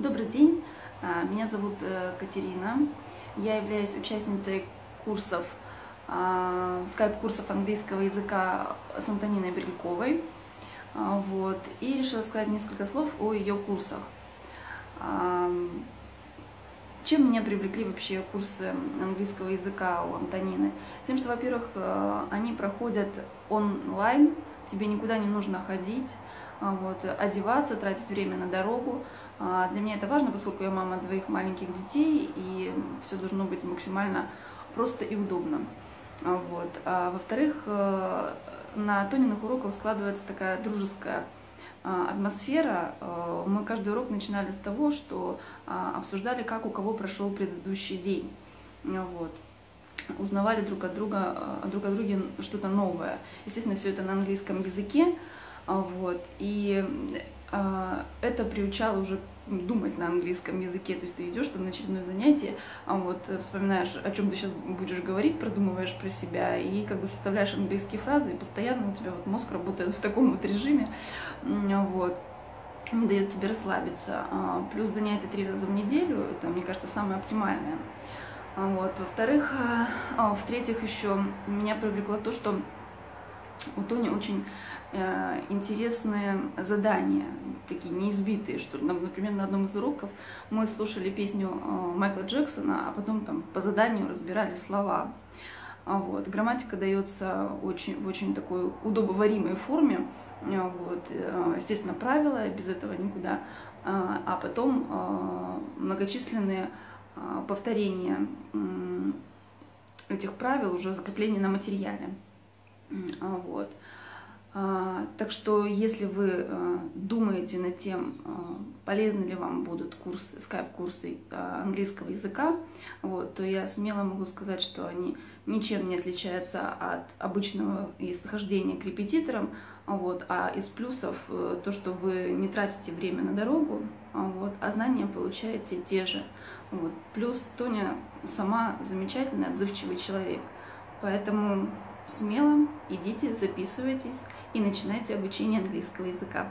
Добрый день, А, меня зовут э, Катерина. Я являюсь участницей курсов, а, скайп-курсов английского языка с Антониной Брильковой. А, Вот. И решила сказать несколько слов о ее курсах. Чем меня привлекли вообще курсы английского языка у Антонины? Тем, что, во-первых, э, они проходят онлайн, тебе никуда не нужно ходить, вот, одеваться, тратить время на дорогу. А, Для меня это важно, поскольку я мама двоих маленьких детей, и все должно быть максимально просто и удобно. А, Вот. А во-вторых, э, на Тониных уроках складывается такая дружеская а, атмосфера. Мы каждый урок начинали с того, что а, обсуждали, как у кого прошел предыдущий день. А, Вот узнавали друг от друга, друг о друге что-то новое. Естественно, все это на английском языке, а, вот, и а, это приучало уже думать на английском языке, то есть ты идешь там на очередное занятие, а вот э, вспоминаешь, о чем ты сейчас будешь говорить, продумываешь про себя и как бы составляешь английские фразы, и постоянно у тебя вот мозг работает в таком вот режиме, М, вот, не дает тебе расслабиться. А, Плюс занятия три раза в неделю, это, мне кажется, самое оптимальное. А Вот. Во-вторых, а, а, в-третьих, еще меня привлекло то, что у Тони очень э, интересные задания, такие неизбитые, что, нам, например, на одном из уроков мы слушали песню э, Майкла Джексона, а потом там по заданию разбирали слова. А Вот. Грамматика дается очень, в очень такой удобоваримой форме. А Вот. э, Естественно, правила, без этого никуда. А а потом э, многочисленные повторения этих правил, уже закрепление на материале. А, Вот. А, Так что, если вы э, думаете над тем, э, полезны ли вам будут курсы, скайп-курсы э, английского языка, вот, то я смело могу сказать, что они ничем не отличаются от обычного исхождения к репетиторам, вот, а из плюсов то, что вы не тратите время на дорогу, а вот, а знания получаете те же. Вот. Плюс Тоня сама замечательный, отзывчивый человек. Поэтому смело идите, записывайтесь и начинайте обучение английского языка.